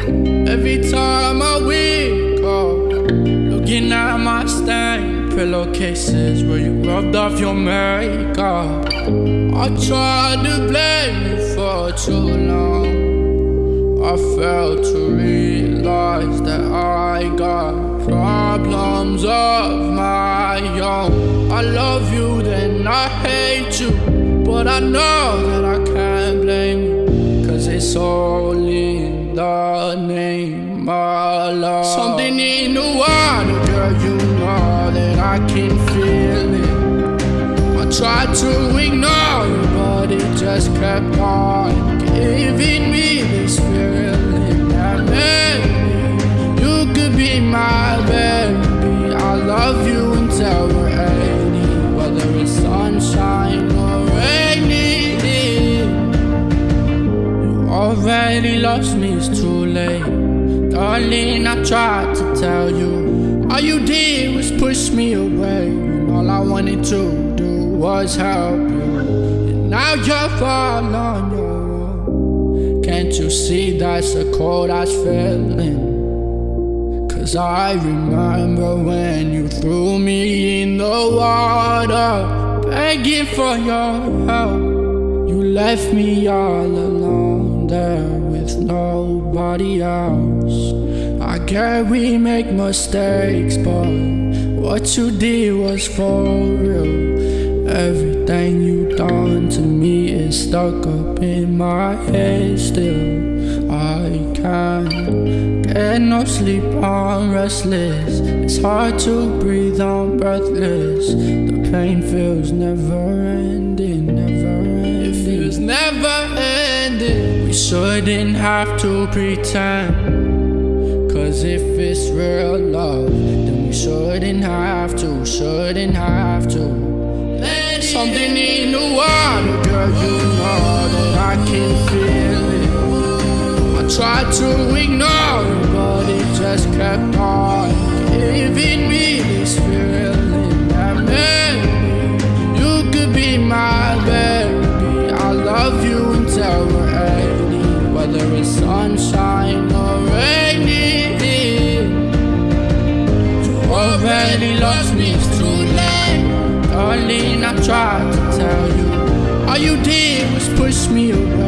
Every time I wake up, looking at my stained pillowcases where you rubbed off your makeup. I tried to blame you for too long. I failed to realize that I got problems of my own. I love you, then I hate you. But I know that I can't blame you. Cause it's only love. Something in the water, girl, you know that I can feel it. I tried to ignore it, but it just kept on giving me this feeling that maybe you could be my baby. I love you until we're 80, whether it's sunshine or rainy. You already lost me, it's too late. Darling, I tried to tell you. All you did was push me away. And all I wanted to do was help you. And now you're all on your own. Can't you see that's a cold ass feeling? Cause I remember when you threw me in the water, begging for your help. You left me all alone there with nobody else. I get we make mistakes, but what you did was for real. Everything you done to me is stuck up in my head still. I can't get no sleep, I'm restless. It's hard to breathe, I'm breathless. The pain feels never ending, never ending. We shouldn't have to pretend. Cause if it's real love, then we shouldn't have to, shouldn't have to. Let Something in the water, girl, you know that I can feel it. I tried to ignore it tried to tell you. All you did was push me away.